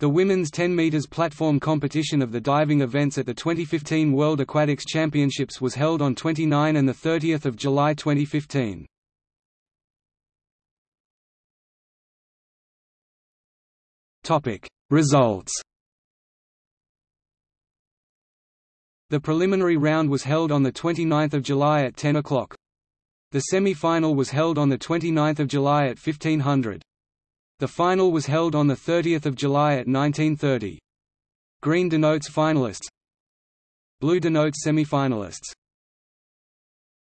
The women's 10 meters platform competition of the diving events at the 2015 World Aquatics Championships was held on 29 and 30 July 2015. Topic: Results The preliminary round was held on 29 July at 10 o'clock. The semi-final was held on 29 July at 1500. The final was held on 30 July at 1930. Green denotes finalists Blue denotes semi-finalists